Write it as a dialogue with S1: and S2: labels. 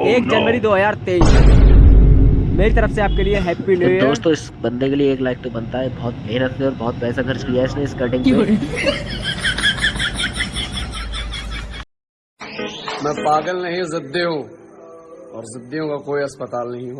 S1: Oh, एक जनवरी 2023 मेरी तरफ़ से आपके लिए हैप्पी न्यू ईयर
S2: दोस्तों इस बंदे के लिए एक लाइक तो बनता है। बहुत मेहनत से और बहुत पैसा खर्च किया इसने इस कटिंग पे।
S3: मैं पागल नहीं जिद्दी हूँ। और जिद्दियों का कोई अस्पताल नहीं हो